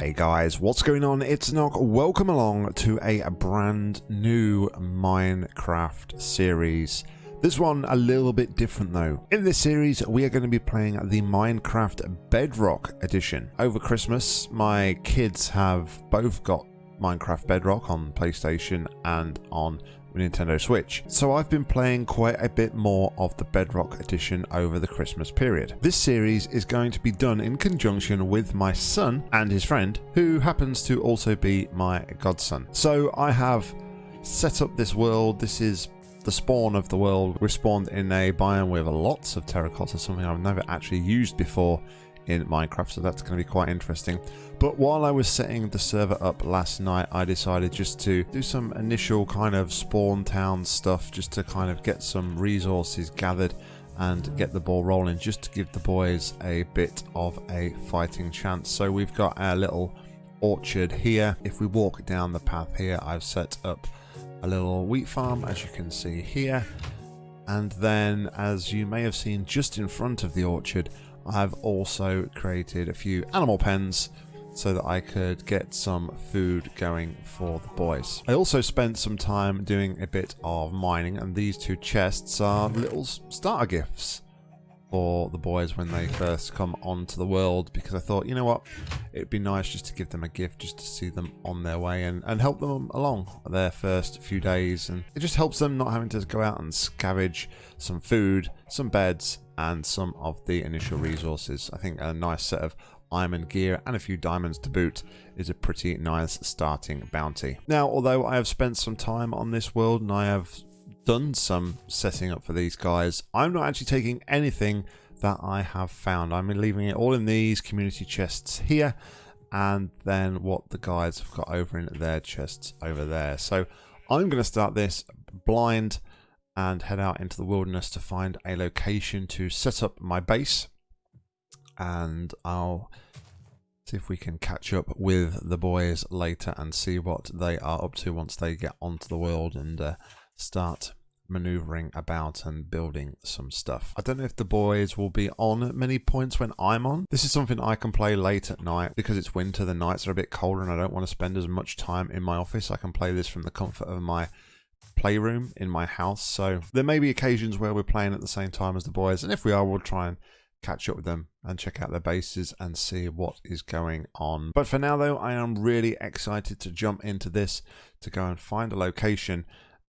Hey guys, what's going on? It's Nock. Welcome along to a brand new Minecraft series. This one a little bit different though. In this series, we are going to be playing the Minecraft Bedrock edition. Over Christmas, my kids have both got Minecraft Bedrock on PlayStation and on Nintendo Switch. So I've been playing quite a bit more of the Bedrock edition over the Christmas period. This series is going to be done in conjunction with my son and his friend, who happens to also be my godson. So I have set up this world. This is the spawn of the world. We're spawned in a biome with lots of terracotta, something I've never actually used before in Minecraft, so that's going to be quite interesting. But while I was setting the server up last night, I decided just to do some initial kind of spawn town stuff, just to kind of get some resources gathered and get the ball rolling, just to give the boys a bit of a fighting chance. So we've got our little orchard here. If we walk down the path here, I've set up a little wheat farm, as you can see here. And then, as you may have seen just in front of the orchard, I've also created a few animal pens so that I could get some food going for the boys. I also spent some time doing a bit of mining and these two chests are little starter gifts for the boys when they first come onto the world because I thought, you know what, it'd be nice just to give them a gift just to see them on their way and, and help them along their first few days. And it just helps them not having to go out and scavenge some food, some beds, and some of the initial resources. I think a nice set of iron gear and a few diamonds to boot is a pretty nice starting bounty. Now, although I have spent some time on this world and I have done some setting up for these guys. I'm not actually taking anything that I have found. I'm leaving it all in these community chests here and then what the guys have got over in their chests over there. So I'm going to start this blind and head out into the wilderness to find a location to set up my base and I'll see if we can catch up with the boys later and see what they are up to once they get onto the world and uh, start maneuvering about and building some stuff. I don't know if the boys will be on many points when I'm on. This is something I can play late at night because it's winter, the nights are a bit colder and I don't want to spend as much time in my office. I can play this from the comfort of my playroom in my house. So there may be occasions where we're playing at the same time as the boys and if we are we'll try and catch up with them and check out their bases and see what is going on. But for now though, I am really excited to jump into this to go and find a location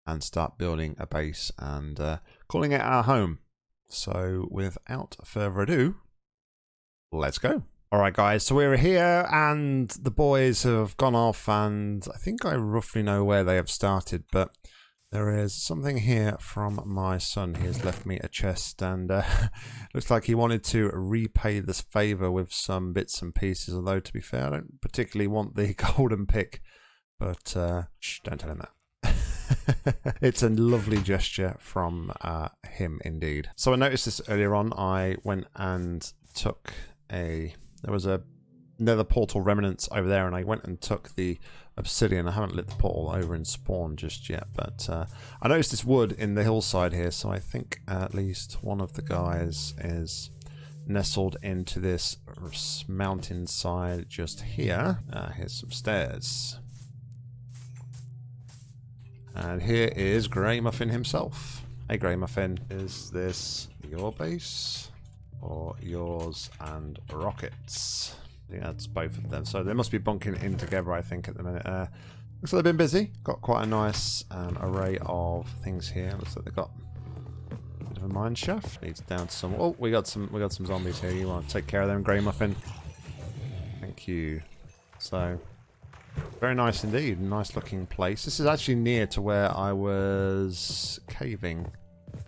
and start building a base and uh, calling it our home. So without further ado, let's go. All right, guys, so we're here and the boys have gone off and I think I roughly know where they have started, but there is something here from my son. He has left me a chest and uh, looks like he wanted to repay this favor with some bits and pieces, although to be fair, I don't particularly want the golden pick, but uh, shh, don't tell him that. it's a lovely gesture from uh, him indeed. So I noticed this earlier on. I went and took a... There was a nether portal remnants over there and I went and took the obsidian. I haven't lit the portal over in spawn just yet, but uh, I noticed this wood in the hillside here, so I think at least one of the guys is nestled into this mountainside just here. Uh, here's some stairs. And here is Grey Muffin himself. Hey Grey Muffin, is this your base or yours and Rockets? Yeah, that's both of them. So they must be bunking in together, I think, at the minute. Uh, looks like they've been busy. Got quite a nice um, array of things here. Looks like they've got a bit of a mine shaft. Leads down to some. Oh, we got some. We got some zombies here. You want to take care of them, Grey Muffin? Thank you. So very nice indeed. Nice looking place. This is actually near to where I was caving.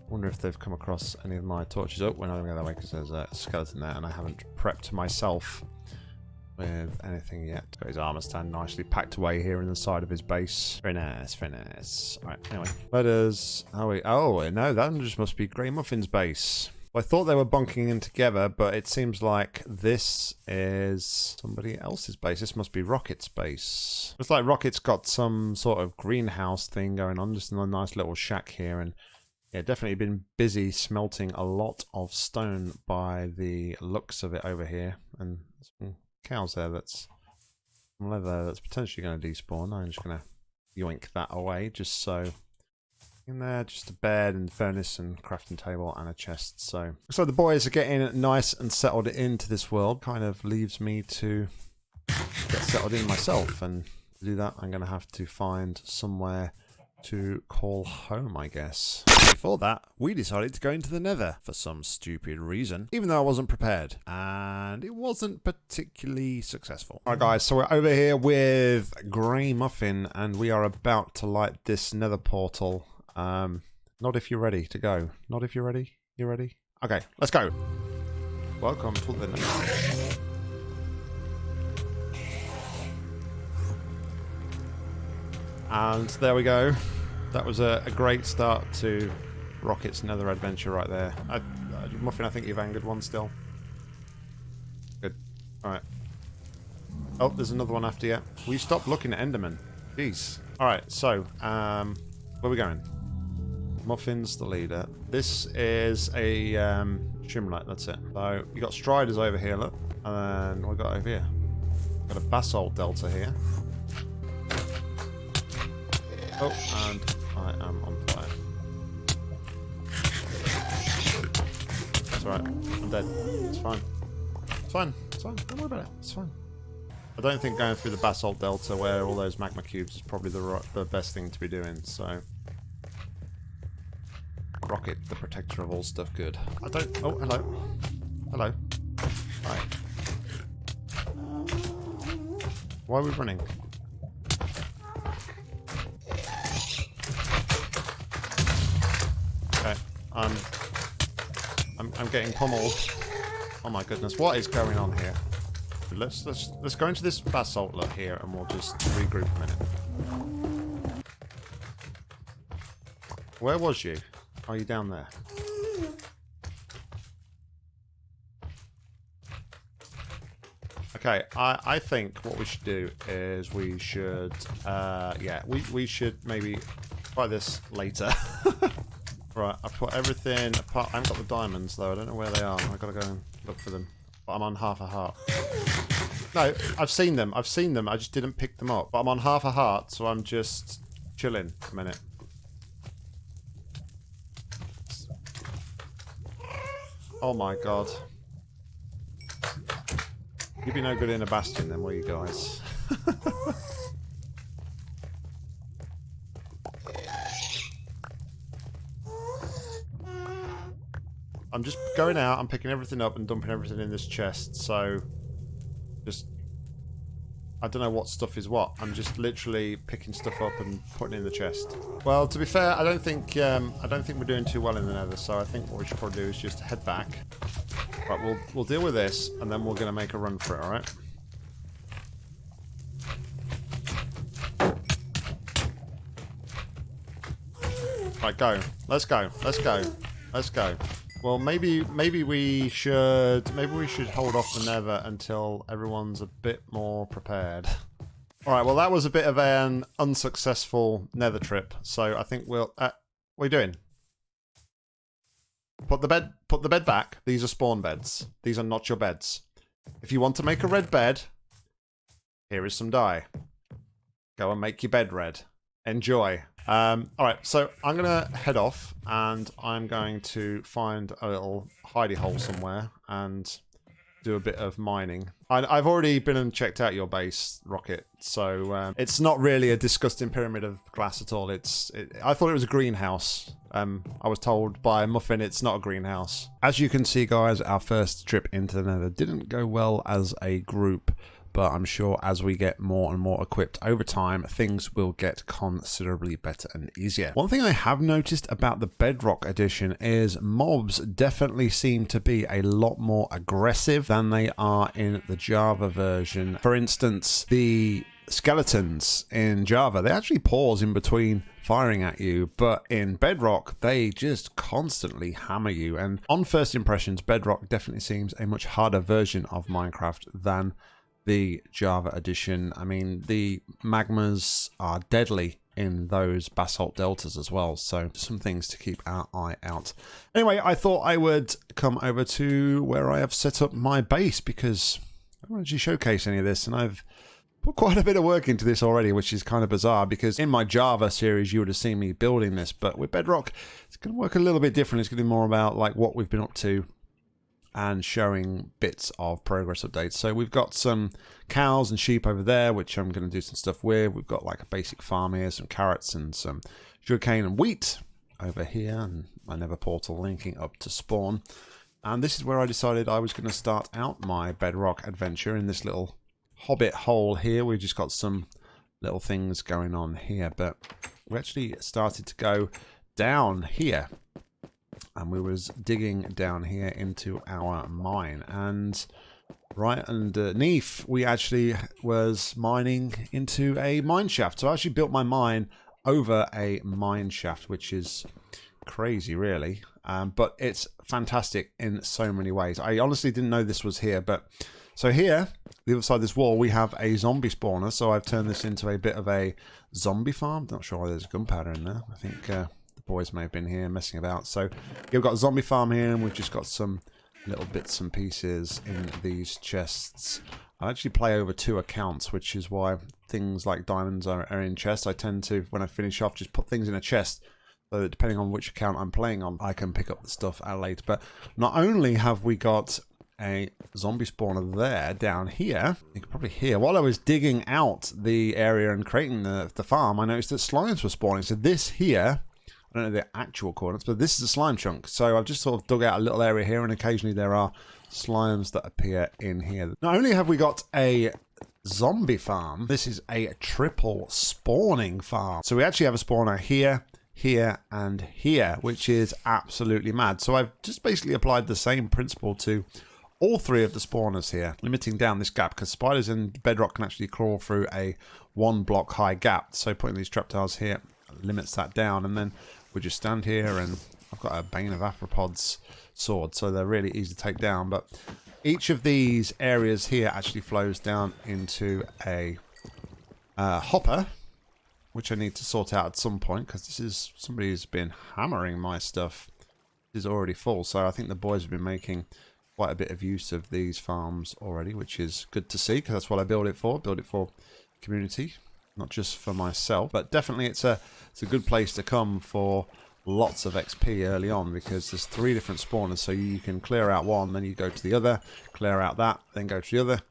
wonder if they've come across any of my torches. Oh, we're not going to go that way because there's a skeleton there and I haven't prepped myself with anything yet. Got his armor stand nicely packed away here in the side of his base. Very nice, very nice. Alright, anyway. Where does... Oh, wait. Oh, no, that just must be Grey Muffin's base. I thought they were bunking in together, but it seems like this is somebody else's base. This must be Rocket's base. Looks like Rocket's got some sort of greenhouse thing going on, just in a nice little shack here. And yeah, definitely been busy smelting a lot of stone by the looks of it over here. And some cows there that's leather that's potentially going to despawn. I'm just going to yoink that away just so in there just a bed and furnace and crafting table and a chest. So so the boys are getting nice and settled into this world. Kind of leaves me to get settled in myself. And to do that I'm gonna have to find somewhere to call home, I guess. Before that, we decided to go into the nether for some stupid reason, even though I wasn't prepared. And it wasn't particularly successful. Alright guys, so we're over here with Grey Muffin, and we are about to light this nether portal. Um, not if you're ready to go. Not if you're ready. You ready? Okay, let's go. Welcome to the nether. And there we go. That was a, a great start to Rocket's Nether adventure right there. I, Muffin, I think you've angered one still. Good. Alright. Oh, there's another one after you. Will you stop looking at Enderman? Jeez. Alright, so, um, where are we going? Muffin's the leader. This is a um, Shroomlight, that's it. So, you got Striders over here, look. And then we got over here? Got a Basalt Delta here. Oh, and I am on fire. That's alright. I'm dead. It's fine. It's fine. It's fine. Don't worry about it. It's fine. I don't think going through the basalt delta where all those magma cubes is probably the right, the best thing to be doing. So, rocket, the protector of all stuff, good. I don't. Oh, hello. Hello. Hi. Why are we running? I'm, I'm, I'm getting pummeled. Oh my goodness, what is going on here? Let's let's let's go into this basalt here, and we'll just regroup a minute. Where was you? Are you down there? Okay, I, I think what we should do is we should, uh, yeah, we, we should maybe try this later. Right, I've put everything apart. I haven't got the diamonds though. I don't know where they are. I've got to go and look for them. But I'm on half a heart. No, I've seen them. I've seen them. I just didn't pick them up. But I'm on half a heart, so I'm just chilling a minute. Oh my god. You'd be no good in a bastion then, will you guys? I'm just going out, I'm picking everything up and dumping everything in this chest, so just I don't know what stuff is what. I'm just literally picking stuff up and putting in the chest. Well, to be fair, I don't think um, I don't think we're doing too well in the Nether, so I think what we should probably do is just head back. Right, we'll we'll deal with this, and then we're to make a run for it. All right. Right, go. Let's go. Let's go. Let's go. Well, maybe maybe we should maybe we should hold off the Nether until everyone's a bit more prepared. All right. Well, that was a bit of an unsuccessful Nether trip. So I think we'll. Uh, what are you doing? Put the bed. Put the bed back. These are spawn beds. These are not your beds. If you want to make a red bed, here is some dye. Go and make your bed red. Enjoy. Um, all right, so I'm going to head off and I'm going to find a little hidey hole somewhere and do a bit of mining. I, have already been and checked out your base, Rocket, so um, it's not really a disgusting pyramid of glass at all. It's it, I thought it was a greenhouse. Um, I was told by Muffin it's not a greenhouse. As you can see, guys, our first trip into the nether didn't go well as a group but I'm sure as we get more and more equipped over time, things will get considerably better and easier. One thing I have noticed about the Bedrock edition is mobs definitely seem to be a lot more aggressive than they are in the Java version. For instance, the skeletons in Java, they actually pause in between firing at you, but in Bedrock, they just constantly hammer you. And on first impressions, Bedrock definitely seems a much harder version of Minecraft than the Java edition. I mean, the magmas are deadly in those basalt deltas as well. So some things to keep our eye out. Anyway, I thought I would come over to where I have set up my base because I don't actually showcase any of this and I've put quite a bit of work into this already, which is kind of bizarre because in my Java series, you would have seen me building this, but with Bedrock, it's going to work a little bit different. It's going to be more about like what we've been up to and showing bits of progress updates. So we've got some cows and sheep over there, which I'm going to do some stuff with. We've got like a basic farm here, some carrots and some sugarcane and wheat over here, and my nether portal linking up to spawn. And this is where I decided I was going to start out my bedrock adventure in this little hobbit hole here. We've just got some little things going on here, but we actually started to go down here and we was digging down here into our mine. And right underneath we actually was mining into a mine shaft. So I actually built my mine over a mine shaft which is crazy really. Um, but it's fantastic in so many ways. I honestly didn't know this was here but so here the other side of this wall we have a zombie spawner. So I've turned this into a bit of a zombie farm. Not sure why there's gunpowder in there. I think uh, boys may have been here messing about. So you've got a zombie farm here, and we've just got some little bits and pieces in these chests. I actually play over two accounts, which is why things like diamonds are, are in chests. I tend to, when I finish off, just put things in a chest so that depending on which account I'm playing on, I can pick up the stuff at later. But not only have we got a zombie spawner there down here. You can probably hear while I was digging out the area and creating the, the farm, I noticed that slimes were spawning. So this here I don't know the actual coordinates, but this is a slime chunk. So I've just sort of dug out a little area here, and occasionally there are slimes that appear in here. Not only have we got a zombie farm, this is a triple spawning farm. So we actually have a spawner here, here, and here, which is absolutely mad. So I've just basically applied the same principle to all three of the spawners here, limiting down this gap because spiders in bedrock can actually crawl through a one block high gap. So putting these trapdoors here limits that down. And then we just stand here and I've got a Bane of Arthropods sword, so they're really easy to take down. But each of these areas here actually flows down into a uh, hopper, which I need to sort out at some point because this is somebody who's been hammering my stuff. Is already full, so I think the boys have been making quite a bit of use of these farms already, which is good to see because that's what I build it for. Build it for community, not just for myself, but definitely it's a it's a good place to come for lots of XP early on because there's three different spawners. So you can clear out one then you go to the other clear out that then go to the other.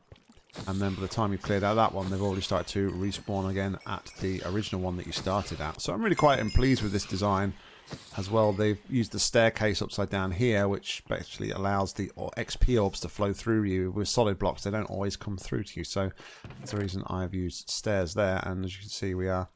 And then by the time you've cleared out that one they've already started to respawn again at the original one that you started at. So I'm really quite pleased with this design as well they've used the staircase upside down here which actually allows the XP orbs to flow through you with solid blocks they don't always come through to you so that's the reason I've used stairs there and as you can see we are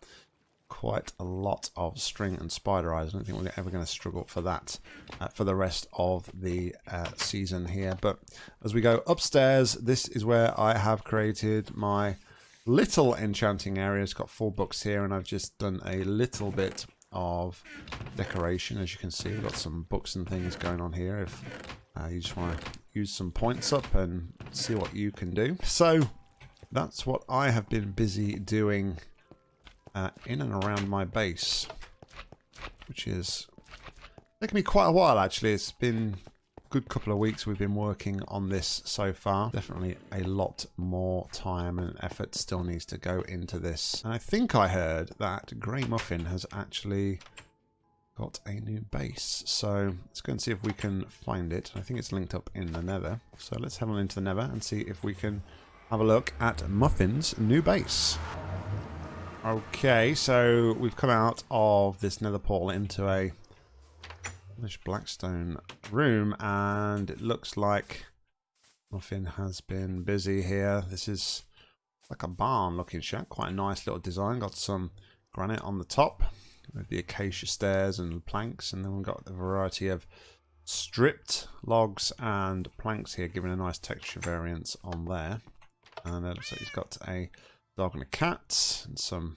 quite a lot of string and spider eyes. I don't think we're ever going to struggle for that uh, for the rest of the uh, season here. But as we go upstairs, this is where I have created my little enchanting area. It's got four books here, and I've just done a little bit of decoration. As you can see, we've got some books and things going on here. If uh, you just want to use some points up and see what you can do. So that's what I have been busy doing uh, in and around my base, which is taking me quite a while actually. It's been good couple of weeks we've been working on this so far. Definitely a lot more time and effort still needs to go into this. And I think I heard that Grey Muffin has actually got a new base. So let's go and see if we can find it. I think it's linked up in the nether. So let's head on into the nether and see if we can have a look at Muffin's new base. Okay, so we've come out of this nether portal into a blackstone room, and it looks like nothing has been busy here. This is like a barn looking shack, quite a nice little design. Got some granite on the top with the acacia stairs and planks, and then we've got a variety of stripped logs and planks here, giving a nice texture variance on there. And it looks like he's got a dog and a cat and some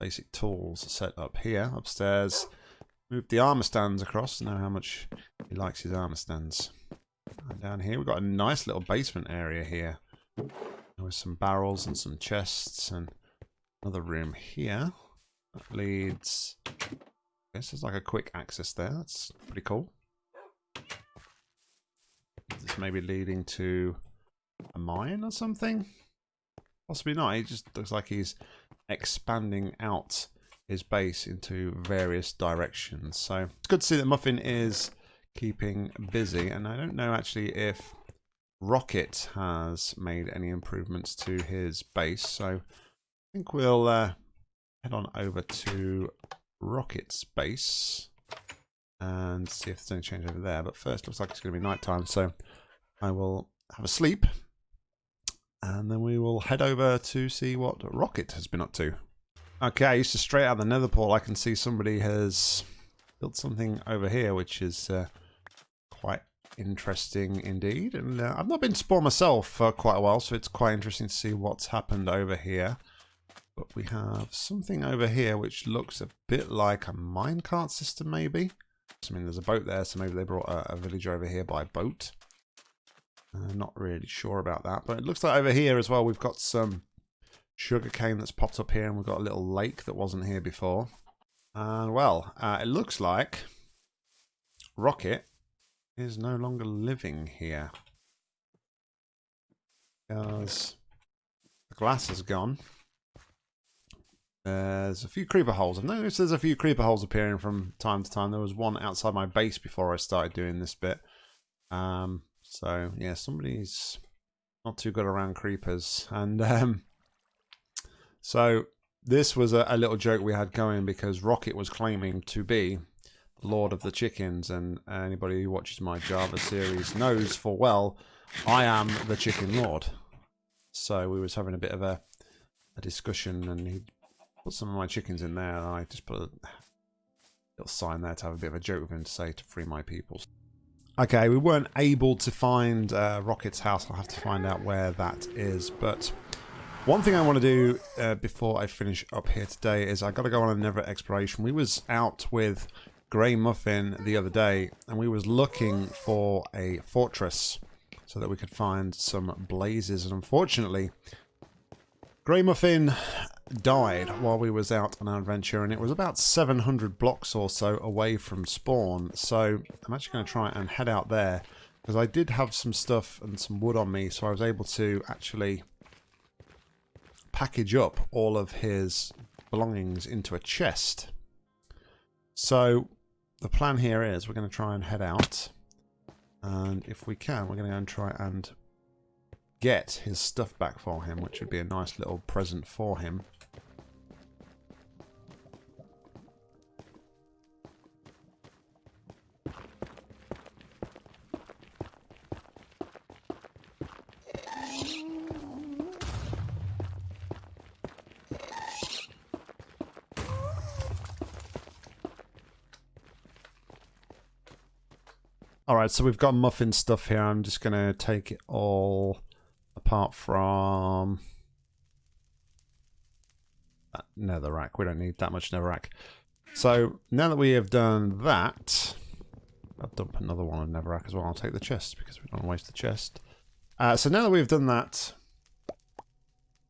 basic tools set up here upstairs move the armor stands across. Know how much he likes his armor stands. And down here we've got a nice little basement area here. With some barrels and some chests and another room here. That leads this is like a quick access there. That's pretty cool. This may be leading to a mine or something? Possibly not. He just looks like he's expanding out his base into various directions. So it's good to see that Muffin is keeping busy. And I don't know actually if Rocket has made any improvements to his base. So I think we'll uh, head on over to Rocket's base and see if there's any change over there. But first, looks like it's going to be nighttime, so I will have a sleep, and then we will head over to see what Rocket has been up to. Okay, I used to straight out the nether portal, I can see somebody has built something over here, which is uh, quite interesting indeed. And uh, I've not been to spawn myself for quite a while, so it's quite interesting to see what's happened over here. But we have something over here which looks a bit like a minecart system, maybe. I mean, there's a boat there, so maybe they brought a, a villager over here by boat. Uh, not really sure about that, but it looks like over here as well we've got some sugarcane that's popped up here and we've got a little lake that wasn't here before. And well, uh, it looks like Rocket is no longer living here. Because the glass is gone. There's a few creeper holes. I've noticed there's a few creeper holes appearing from time to time. There was one outside my base before I started doing this bit. Um, so, yeah, somebody's not too good around creepers. And um, so this was a, a, little joke we had going because Rocket was claiming to be the Lord of the Chickens. And anybody who watches my Java series knows for well I am the Chicken Lord. So we was having a bit of a, a discussion and he put some of my chickens in there and I just put a little sign there to have a bit of a joke with him to say to free my people. Okay, we weren't able to find uh, Rocket's house. I'll have to find out where that is. But one thing I want to do uh, before I finish up here today is i got to go on another exploration. We was out with Grey Muffin the other day and we was looking for a fortress so that we could find some blazes. And unfortunately, Grey Muffin died while we was out on our adventure and it was about 700 blocks or so away from spawn so I'm actually going to try and head out there because I did have some stuff and some wood on me so I was able to actually package up all of his belongings into a chest. So the plan here is we're going to try and head out and if we can we're going to go and try and get his stuff back for him which would be a nice little present for him so we've got muffin stuff here. I'm just going to take it all apart from that netherrack. We don't need that much netherrack. So now that we have done that, I'll dump another one of netherrack as well. I'll take the chest because we don't want to waste the chest. Uh, so now that we've done that,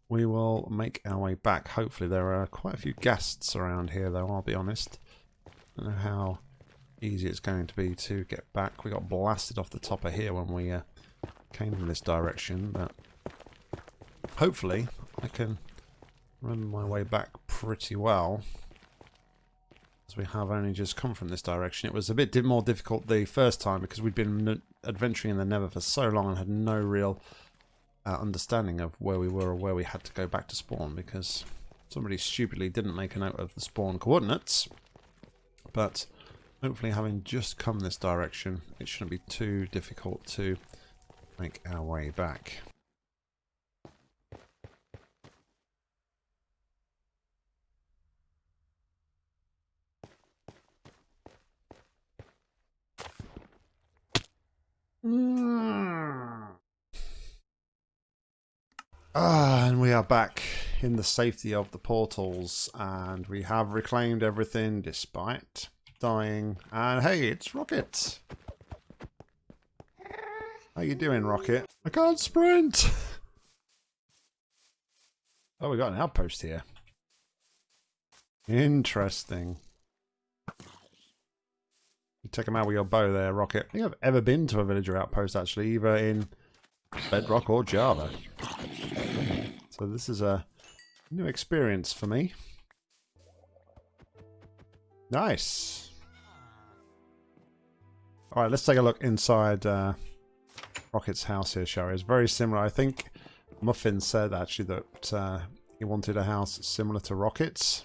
we will make our way back. Hopefully there are quite a few ghasts around here though, I'll be honest. I don't know how easy it's going to be to get back. We got blasted off the top of here when we uh, came in this direction, but hopefully I can run my way back pretty well. As we have only just come from this direction. It was a bit more difficult the first time because we'd been adventuring in the Nether for so long and had no real uh, understanding of where we were or where we had to go back to spawn because somebody stupidly didn't make a note of the spawn coordinates. But Hopefully having just come this direction, it shouldn't be too difficult to make our way back. Ah, and we are back in the safety of the portals, and we have reclaimed everything despite dying. And hey, it's Rocket. How you doing, Rocket? I can't sprint! oh, we got an outpost here. Interesting. You take them out with your bow there, Rocket. I think I've ever been to a villager outpost, actually, either in Bedrock or Java. So So this is a new experience for me. Nice. All right, let's take a look inside uh, Rocket's house here, shall we? It's very similar. I think Muffin said actually that uh, he wanted a house similar to Rocket's.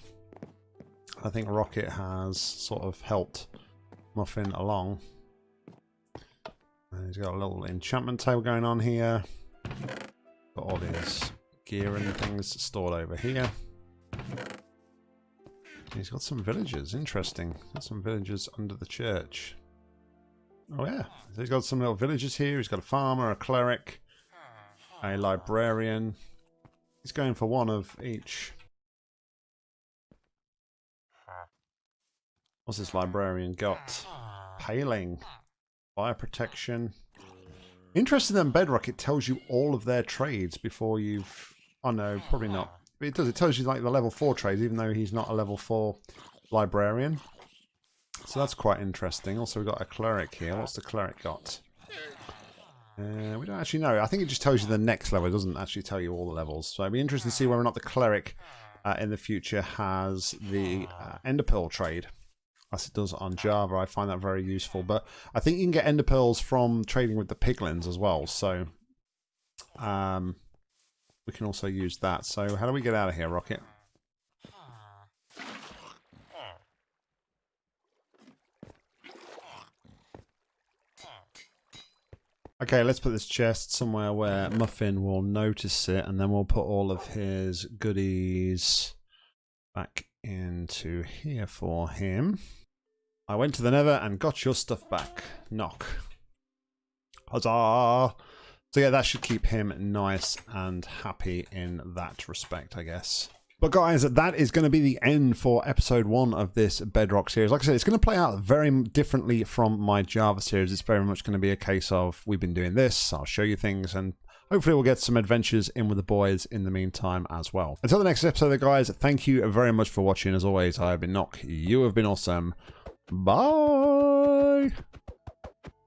I think Rocket has sort of helped Muffin along. And he's got a little enchantment table going on here. Got all his gear and things stored over here. He's got some villagers. Interesting. Got some villagers under the church. Oh yeah. So he's got some little villagers here. He's got a farmer, a cleric, a librarian. He's going for one of each. What's this librarian got? Paling. Fire protection. Interesting than Bedrock, it tells you all of their trades before you've... Oh no, probably not. It does. It tells you like the level 4 trades, even though he's not a level 4 librarian. So that's quite interesting. Also, we've got a cleric here. What's the cleric got? Uh, we don't actually know. I think it just tells you the next level. It doesn't actually tell you all the levels. So it'd be interesting to see whether or not the cleric uh, in the future has the uh, ender pearl trade as it does on Java. I find that very useful. But I think you can get ender pearls from trading with the piglins as well. So um, we can also use that. So how do we get out of here, Rocket? Okay, let's put this chest somewhere where Muffin will notice it, and then we'll put all of his goodies back into here for him. I went to the nether and got your stuff back. Nock. Huzzah! So yeah, that should keep him nice and happy in that respect, I guess. But guys, that is going to be the end for episode one of this Bedrock series. Like I said, it's going to play out very differently from my Java series. It's very much going to be a case of we've been doing this, I'll show you things, and hopefully we'll get some adventures in with the boys in the meantime as well. Until the next episode, guys, thank you very much for watching. As always, I have been Nock. You have been awesome. Bye!